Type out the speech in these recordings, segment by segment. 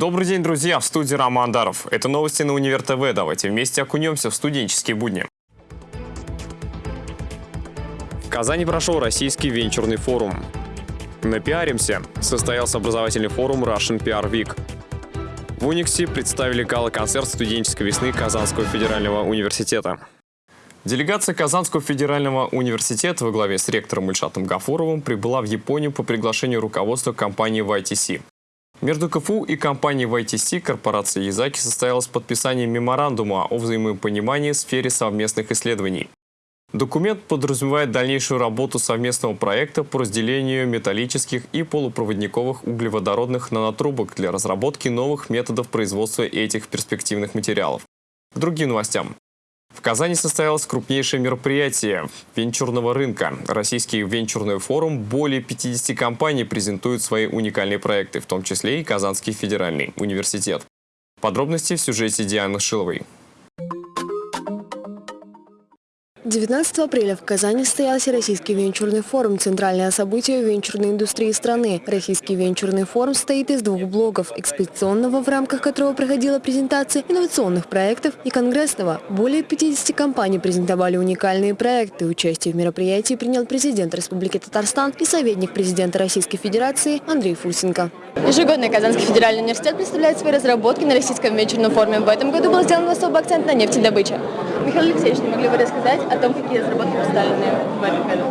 Добрый день, друзья! В студии Роман Даров. Это новости на Универ ТВ. Давайте вместе окунемся в студенческие будни. В Казани прошел Российский венчурный форум. Напиаримся. Состоялся образовательный форум Russian PR Week. В Униксе представили гала-концерт студенческой весны Казанского федерального университета. Делегация Казанского федерального университета во главе с ректором Ильшатом Гафуровым прибыла в Японию по приглашению руководства компании YTC. Между КФУ и компанией YTC корпорация Язаки состоялось подписание меморандума о взаимопонимании в сфере совместных исследований. Документ подразумевает дальнейшую работу совместного проекта по разделению металлических и полупроводниковых углеводородных нанотрубок для разработки новых методов производства этих перспективных материалов. К другим новостям. В Казани состоялось крупнейшее мероприятие венчурного рынка. Российский венчурный форум более 50 компаний презентуют свои уникальные проекты, в том числе и Казанский федеральный университет. Подробности в сюжете Дианы Шиловой. 19 апреля в Казани состоялся Российский венчурный форум – центральное событие венчурной индустрии страны. Российский венчурный форум состоит из двух блоков – экспедиционного, в рамках которого проходила презентация инновационных проектов, и конгрессного. Более 50 компаний презентовали уникальные проекты. Участие в мероприятии принял президент Республики Татарстан и советник президента Российской Федерации Андрей Фурсенко. Ежегодно Казанский федеральный университет представляет свои разработки на Российском венчурном форуме. В этом году был сделан особый акцент на нефтедобыче. Михаил Алексеевич, не могли бы рассказать о том, какие разработки представлены в этом году?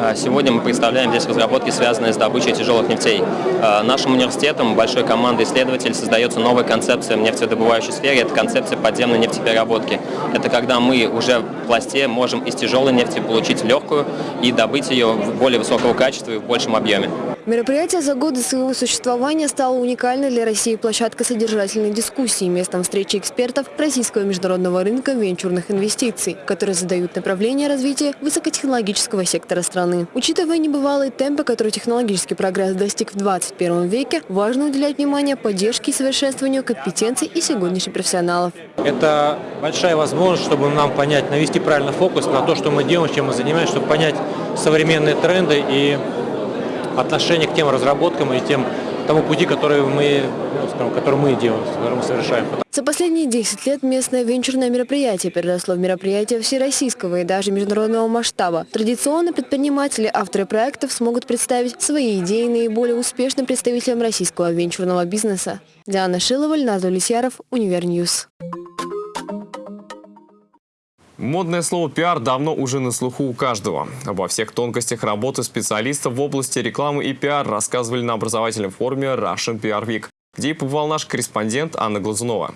А, сегодня мы представляем здесь разработки, связанные с добычей тяжелых нефтей. А, нашим университетом, большой командой исследователей, создается новая концепция в нефтедобывающей сфере. Это концепция подземной нефтепереработки. Это когда мы уже в пласте можем из тяжелой нефти получить легкую и добыть ее в более высокого качества и в большем объеме. Мероприятие за годы своего существования стало уникальной для России площадкой содержательной дискуссии, местом встречи экспертов российского международного рынка венчурных инвестиций, которые задают направление развития высокотехнологического сектора страны. Учитывая небывалые темпы, которые технологический прогресс достиг в 21 веке, важно уделять внимание поддержке и совершенствованию компетенций и сегодняшних профессионалов. Это большая возможность, чтобы нам понять, навести правильно фокус на то, что мы делаем, чем мы занимаемся, чтобы понять современные тренды и отношение к тем разработкам и тем тому пути, который мы, ну, скажем, который мы делаем, который мы совершаем. За последние 10 лет местное венчурное мероприятие переросло в мероприятие всероссийского и даже международного масштаба. Традиционно предприниматели, авторы проектов смогут представить свои идеи наиболее успешным представителям российского венчурного бизнеса. Диана Шилова, Леонард Лисьяров, Универ News. Модное слово «пиар» давно уже на слуху у каждого. Обо всех тонкостях работы специалистов в области рекламы и пиар рассказывали на образовательном форуме Russian PR Week, где и побывал наш корреспондент Анна Глазунова.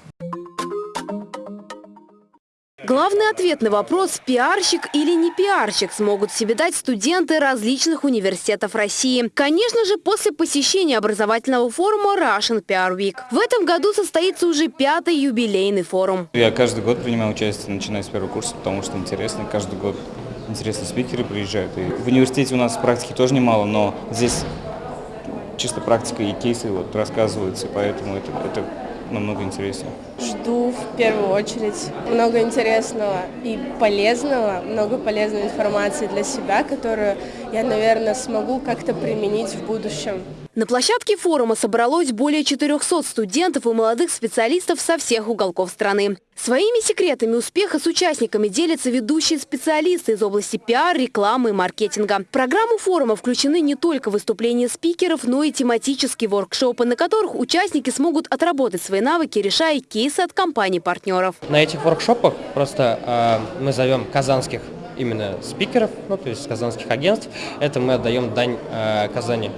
Главный ответ на вопрос, пиарщик или не пиарщик, смогут себе дать студенты различных университетов России. Конечно же, после посещения образовательного форума Russian PR Week. В этом году состоится уже пятый юбилейный форум. Я каждый год принимаю участие, начиная с первого курса, потому что интересно. Каждый год интересные спикеры приезжают. И в университете у нас практики тоже немало, но здесь чисто практика и кейсы вот рассказываются, поэтому это, это намного интереснее. Жду в первую очередь много интересного и полезного, много полезной информации для себя, которую я, наверное, смогу как-то применить в будущем. На площадке форума собралось более 400 студентов и молодых специалистов со всех уголков страны. Своими секретами успеха с участниками делятся ведущие специалисты из области пиар, рекламы и маркетинга. В программу форума включены не только выступления спикеров, но и тематические воркшопы, на которых участники смогут отработать свои навыки, решая кейсы от компаний-партнеров. На этих воркшопах просто э, мы зовем казанских именно спикеров, ну, то есть казанских агентств. Это мы отдаем дань э, Казани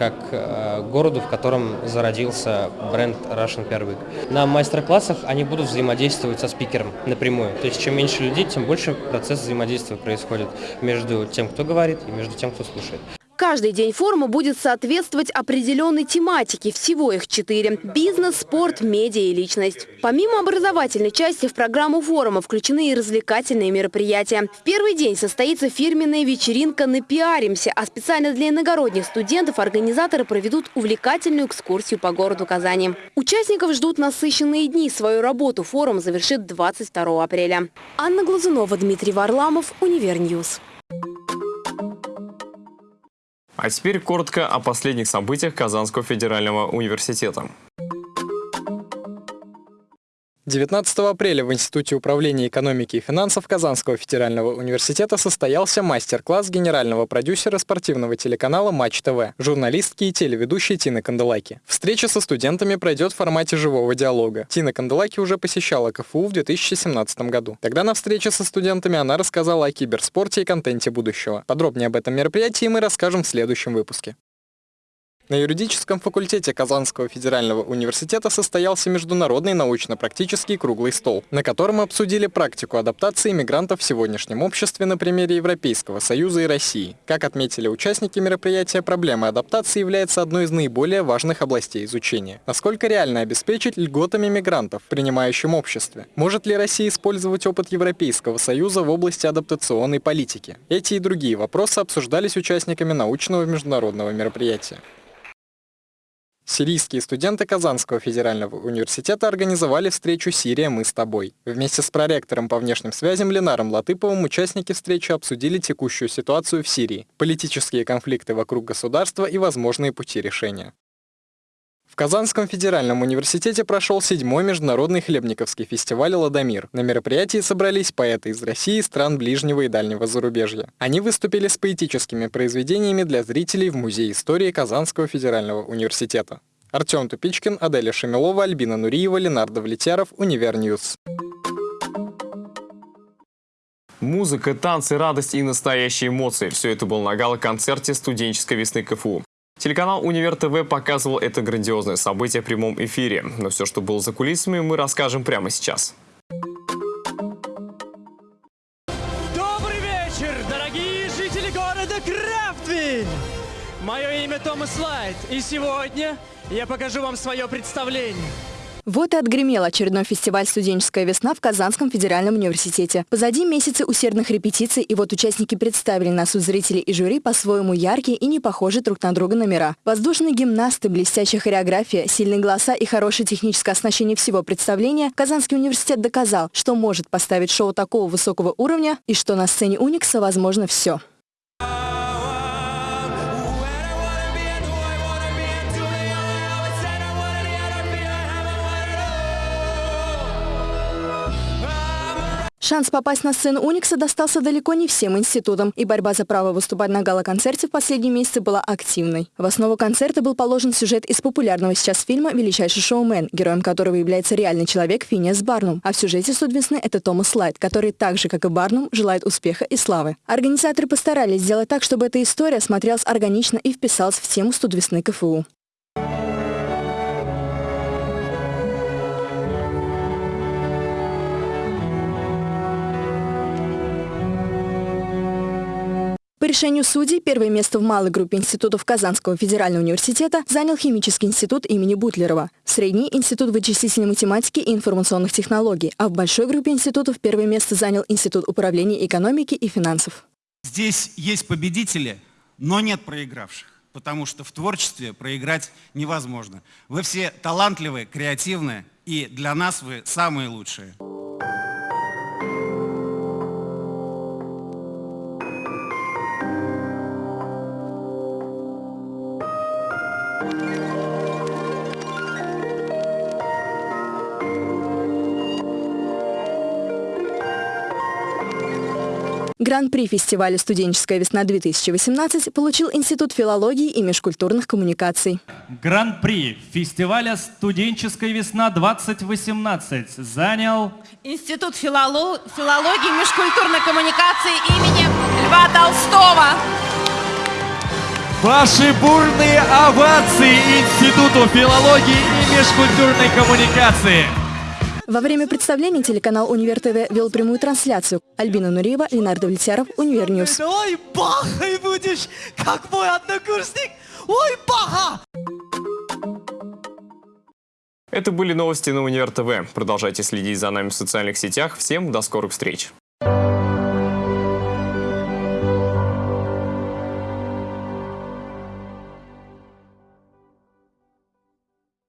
как э, городу, в котором зародился бренд Russian Week. На мастер-классах они будут взаимодействовать со спикером напрямую. То есть чем меньше людей, тем больше процесс взаимодействия происходит между тем, кто говорит, и между тем, кто слушает. Каждый день форума будет соответствовать определенной тематике. Всего их четыре. Бизнес, спорт, медиа и личность. Помимо образовательной части в программу форума включены и развлекательные мероприятия. В первый день состоится фирменная вечеринка «Напиаримся», а специально для иногородних студентов организаторы проведут увлекательную экскурсию по городу Казани. Участников ждут насыщенные дни. Свою работу форум завершит 22 апреля. Анна Глазунова, Дмитрий Варламов, Универ News. А теперь коротко о последних событиях Казанского федерального университета. 19 апреля в Институте управления экономики и финансов Казанского федерального университета состоялся мастер-класс генерального продюсера спортивного телеканала «Матч ТВ», журналистки и телеведущей Тины Канделаки. Встреча со студентами пройдет в формате живого диалога. Тина Канделаки уже посещала КФУ в 2017 году. Тогда на встрече со студентами она рассказала о киберспорте и контенте будущего. Подробнее об этом мероприятии мы расскажем в следующем выпуске. На юридическом факультете Казанского федерального университета состоялся международный научно-практический круглый стол, на котором обсудили практику адаптации мигрантов в сегодняшнем обществе на примере Европейского Союза и России. Как отметили участники мероприятия, проблема адаптации является одной из наиболее важных областей изучения. Насколько реально обеспечить льготами мигрантов в принимающем обществе? Может ли Россия использовать опыт Европейского Союза в области адаптационной политики? Эти и другие вопросы обсуждались участниками научного международного мероприятия. Сирийские студенты Казанского федерального университета организовали встречу «Сирия, мы с тобой». Вместе с проректором по внешним связям Ленаром Латыповым участники встречи обсудили текущую ситуацию в Сирии, политические конфликты вокруг государства и возможные пути решения. Казанском федеральном университете прошел седьмой международный хлебниковский фестиваль «Ладомир». На мероприятии собрались поэты из России стран ближнего и дальнего зарубежья. Они выступили с поэтическими произведениями для зрителей в Музее истории Казанского федерального университета. Артем Тупичкин, Аделя Шамилова, Альбина Нуриева, Ленардо Влетяров, Универ News. Музыка, танцы, радость и настоящие эмоции – все это было на гала-концерте студенческой весны КФУ. Телеканал «Универ ТВ» показывал это грандиозное событие в прямом эфире. Но все, что было за кулисами, мы расскажем прямо сейчас. Добрый вечер, дорогие жители города Крафтвиль! Мое имя Томас Лайт, и сегодня я покажу вам свое представление – вот и отгремел очередной фестиваль «Студенческая весна» в Казанском федеральном университете. Позади месяцы усердных репетиций, и вот участники представили на суд зрителей и жюри по-своему яркие и не похожие друг на друга номера. Воздушные гимнасты, блестящая хореография, сильные голоса и хорошее техническое оснащение всего представления Казанский университет доказал, что может поставить шоу такого высокого уровня и что на сцене Уникса возможно все. Шанс попасть на сцену Уникса достался далеко не всем институтам, и борьба за право выступать на гала-концерте в последние месяцы была активной. В основу концерта был положен сюжет из популярного сейчас фильма «Величайший шоумен», героем которого является реальный человек Финиас Барнум. А в сюжете «Суд весны» это Томас Лайт, который так же, как и Барнум, желает успеха и славы. Организаторы постарались сделать так, чтобы эта история смотрелась органично и вписалась в тему «Студ весны» КФУ. Решению судей, первое место в малой группе институтов Казанского федерального университета занял Химический институт имени Бутлерова, средний – Институт вычислительной математики и информационных технологий, а в большой группе институтов первое место занял Институт управления экономики и финансов. Здесь есть победители, но нет проигравших, потому что в творчестве проиграть невозможно. Вы все талантливые, креативные, и для нас вы самые лучшие. Гран-при фестиваля «Студенческая весна-2018» получил Институт филологии и межкультурных коммуникаций. Гран-при фестиваля «Студенческая весна-2018» занял... Институт филоло... филологии и межкультурной коммуникации имени Льва Толстого. Ваши бурные овации Институту филологии и межкультурной коммуникации. Во время представления телеканал «Универ ТВ» вел прямую трансляцию. Альбина Нуриева, Ленардо Влетяров, Универ News. Ой, бахай будешь, как мой однокурсник! Ой, баха! Это были новости на Универ ТВ. Продолжайте следить за нами в социальных сетях. Всем до скорых встреч!